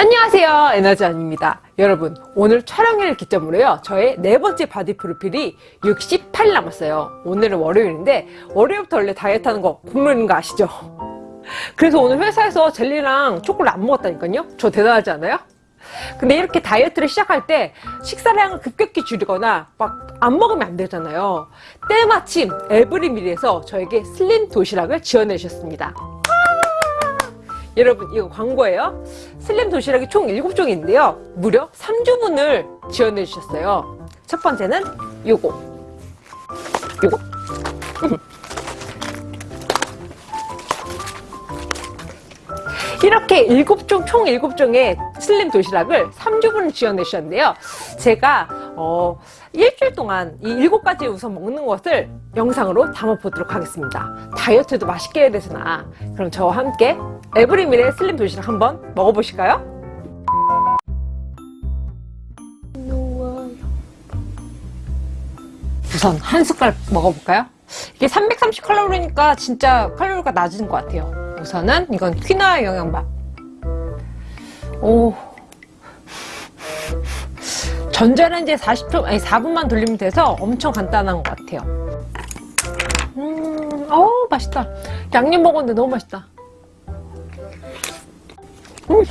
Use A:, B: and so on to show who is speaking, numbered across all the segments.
A: 안녕하세요. 에너지원입니다. 여러분 오늘 촬영일 기점으로요. 저의 네 번째 바디 프로필이 68 남았어요. 오늘은 월요일인데 월요일부터 원래 다이어트 하는 거 국룰인 거 아시죠? 그래서 오늘 회사에서 젤리랑 초콜릿 안 먹었다니까요. 저 대단하지 않아요? 근데 이렇게 다이어트를 시작할 때 식사량을 급격히 줄이거나 막 안 먹으면 안 되잖아요. 때마침 에브리밀에서 저에게 슬림 도시락을 지원해 주셨습니다 여러분 이거 광고예요? 슬림 도시락이 총 7종인데요. 무려 3주분을 지원해 주셨어요. 첫 번째는 요거. 요거. 이렇게 7종, 총 7종의 슬림 도시락을 3주분을 지원해 주셨는데요. 제가 어, 일주일 동안 이 7가지 우선 먹는 것을 영상으로 담아보도록 하겠습니다. 다이어트도 맛있게 해야 되잖아. 그럼 저와 함께 에브리밀의 슬림 도시락 한번 먹어보실까요? 우선 한 숟갈 먹어볼까요? 이게 330칼로리니까 진짜 칼로리가 낮은 것 같아요. 우선은 이건 퀴나아 영양밥. 오 전자레인지에 40초 아니 4분만 돌리면 돼서 엄청 간단한 것 같아요 음, 어우 맛있다 양념 먹었는데 너무 맛있다 음.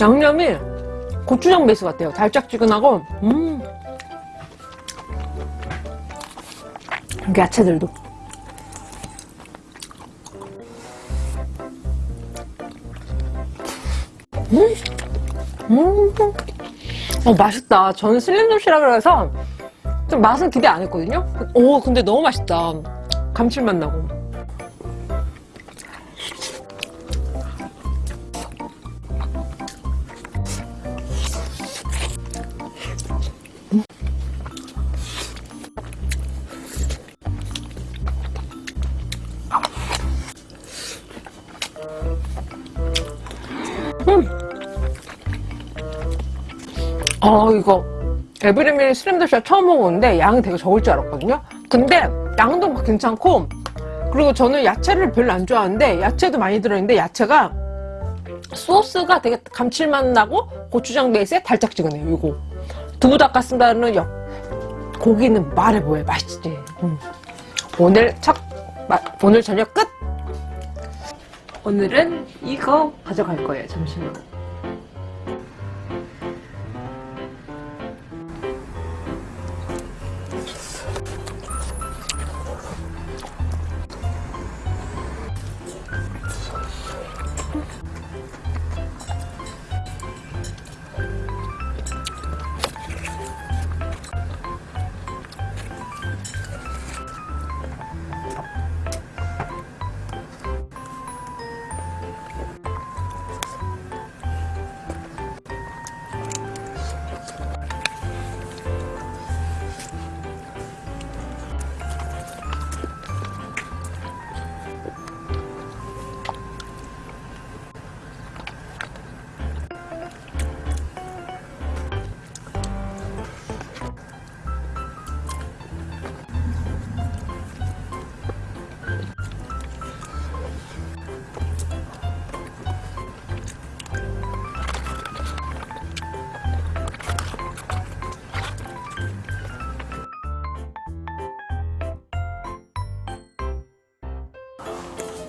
A: 양념이 고추장 베이스 같아요 달짝지근하고 음. 야채들도 음. 음. 어 맛있다. 저는 슬림 도시락을 해서 좀 맛은 기대 안 했거든요. 오 근데 너무 맛있다. 감칠맛 나고 어 이거 에브리밀 도시락 처음 먹었는데 양이 되게 적을 줄 알았거든요. 근데 양도 막 괜찮고 그리고 저는 야채를 별로 안 좋아하는데 야채도 많이 들어있는데 야채가 소스가 되게 감칠맛 나고 고추장 베이스에 달짝지근해요 이거. 두부 닭가슴살은 역 고기는 말해 뭐해 맛있지. 음. 오늘 첫 마, 오늘 저녁 끝! 오늘은 이거 가져갈 거예요 잠시만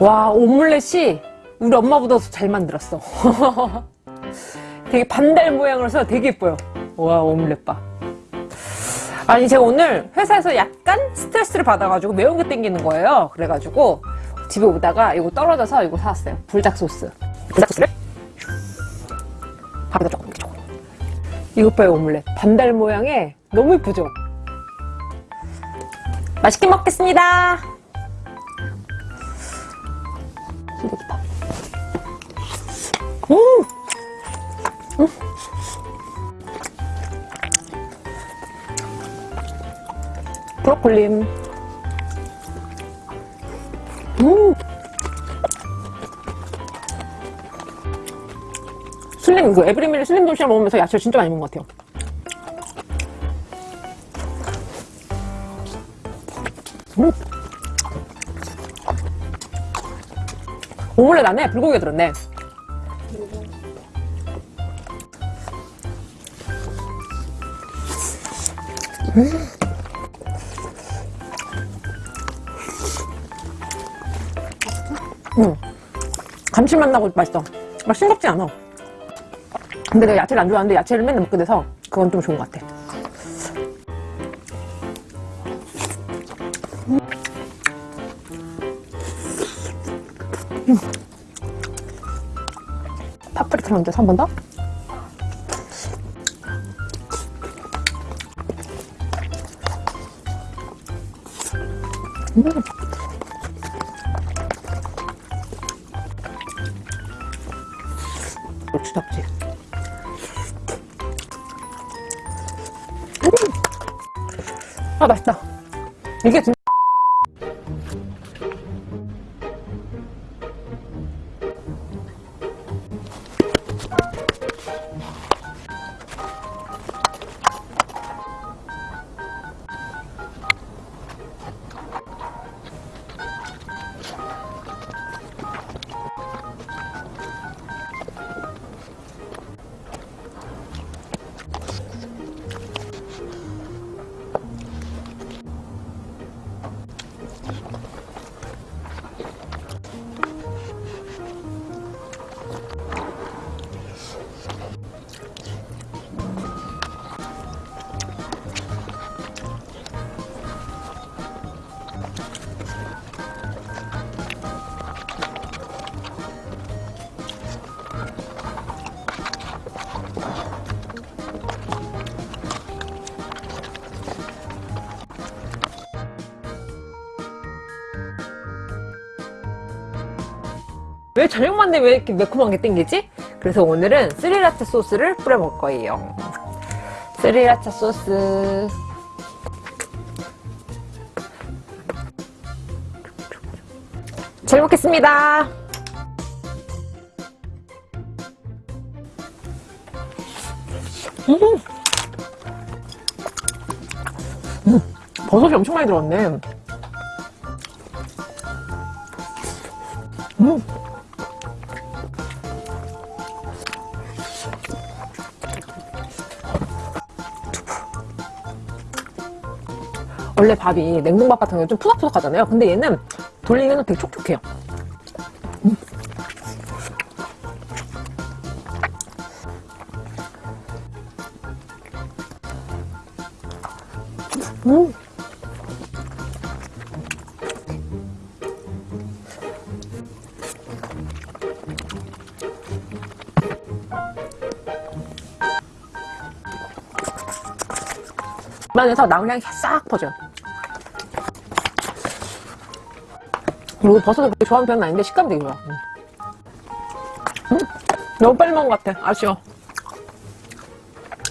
A: 와 오믈렛이 우리 엄마보다 더 잘 만들었어. 되게 반달 모양으로 해서 되게 예뻐요. 와 오믈렛 봐 아니 제가 오늘 회사에서 약간 스트레스를 받아가지고 매운 게 땡기는 거예요. 그래가지고 집에 오다가 이거 떨어져서 이거 사왔어요. 불닭 소스. 불닭 소스를? 밥에다 조금 이렇게 조금. 이것 봐요 오믈렛. 반달 모양에 너무 예쁘죠? 맛있게 먹겠습니다 음! 음! 브로콜리. 음! 슬림, 그 에브리밀 슬림 도시락 먹으면서 야채 진짜 많이 먹은 것 같아요. 음! 오믈렛 안에 불고기가 들었네 음. 감칠맛 나고 맛있어. 막 싱겁지 않아. 근데 내가 야채를 안 좋아하는데 야채를 맨날 먹게 돼서 그건 좀 좋은 것 같아. 음. 파프리카 먼저 한번 더. 음. 고추 잡지. 음! 아 맛있다. 이게 진짜 왜 저녁만 되면 왜 이렇게 매콤한 게 땡기지? 그래서 오늘은 스리라차 소스를 뿌려 먹을 거예요. 스리라차 소스. 잘 먹겠습니다. 음. 음, 버섯이 엄청 많이 들어갔네. 음. 원래 밥이 냉동밥 같은 경우는 좀 푸석푸석 하잖아요. 근데 얘는 돌리면 되게 촉촉해요. 음. 음. 입안에서 나물 향이 싹 퍼져요. 그리고 버섯을 그렇게 좋아하는 편은 아닌데 식감이 되게 좋아. 음. 음, 너무 빨리 먹은 것 같아. 아쉬워.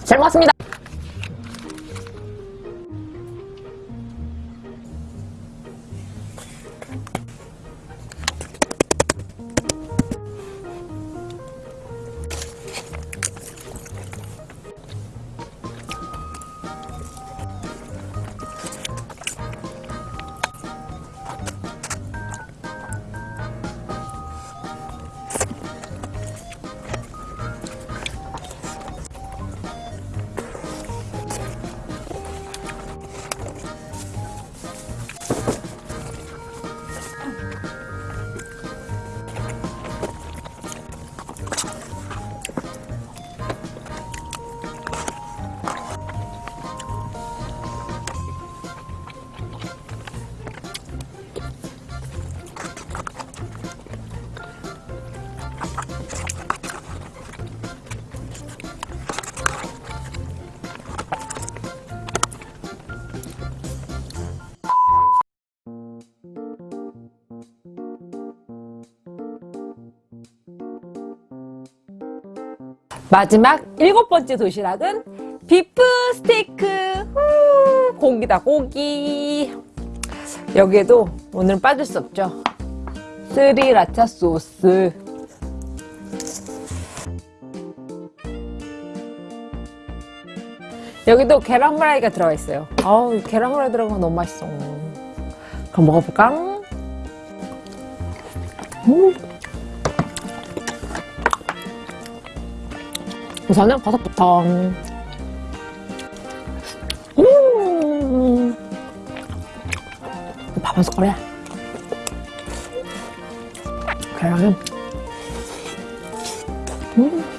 A: 잘 먹었습니다. 마지막 일곱 번째 도시락은 비프 스테이크. 후, 고기다 고기. 여기에도 오늘은 빠질 수 없죠. 스리라차 소스. 여기도 계란 후라이가 들어가 있어요. 아우 계란 후라이 들어가면 너무 맛있어. 그럼 먹어볼까? 음. 우선은 버섯부터. 음 밥 한 숟가락 계란은 음.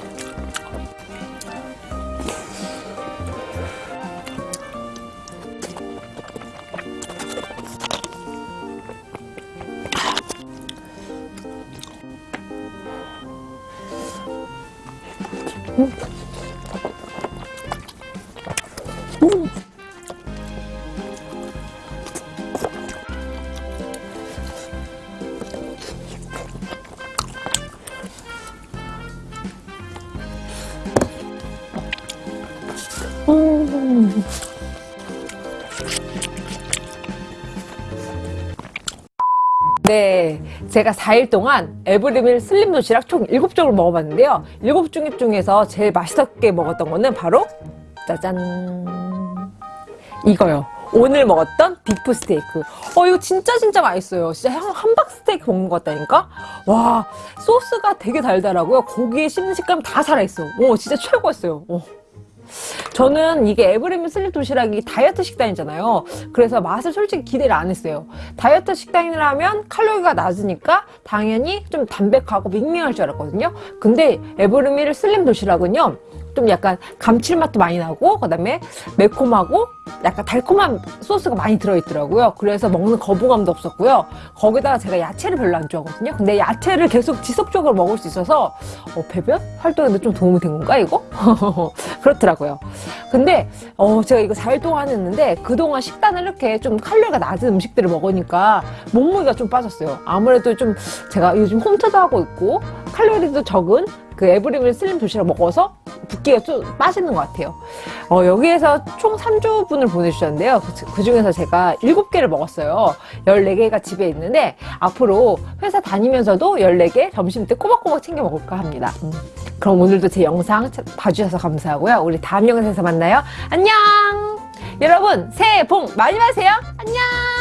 A: 네, 제가 4일 동안 에브리밀 슬림 도시락 총 7종을 먹어봤는데요. 7종 중에서 제일 맛있게 먹었던 거는 바로 짜잔 이거요. 오늘 먹었던 비프 스테이크. 어, 이거 진짜 진짜 맛있어요. 진짜 한- 함박 스테이크 먹는 것 같다니까? 와, 소스가 되게 달달하고요. 고기의 씹는 식감 다 살아있어. 오, 진짜 최고였어요. 오. 저는 이게 에브리밀 슬림 도시락이 다이어트 식단이잖아요. 그래서 맛을 솔직히 기대를 안 했어요. 다이어트 식단이라면 칼로리가 낮으니까 당연히 좀 담백하고 밍밍할 줄 알았거든요. 근데 에브리밀 슬림 도시락은요. 좀 약간 감칠맛도 많이 나고 그다음에 매콤하고 약간 달콤한 소스가 많이 들어있더라고요. 그래서 먹는 거부감도 없었고요. 거기다가 제가 야채를 별로 안 좋아하거든요. 근데 야채를 계속 지속적으로 먹을 수 있어서 어, 배변 활동에도 좀 도움이 된 건가 이거? 그렇더라고요. 근데 어, 제가 이거 4일 동안 했는데 그동안 식단을 이렇게 좀 칼로리가 낮은 음식들을 먹으니까 몸무게가 좀 빠졌어요. 아무래도 좀 제가 요즘 홈트도 하고 있고 칼로리도 적은 그 에브리밀 슬림 도시락 먹어서 붓기가 좀 빠지는 것 같아요. 어, 여기에서 총 3주분을 보내주셨는데요. 그, 중에서 제가 7개를 먹었어요. 14개가 집에 있는데 앞으로 회사 다니면서도 14개 점심 때 꼬박꼬박 챙겨 먹을까 합니다. 음. 그럼 오늘도 제 영상 차- 봐주셔서 감사하고요. 우리 다음 영상에서 만나요. 안녕! 여러분 새해 복 많이 받으세요. 안녕!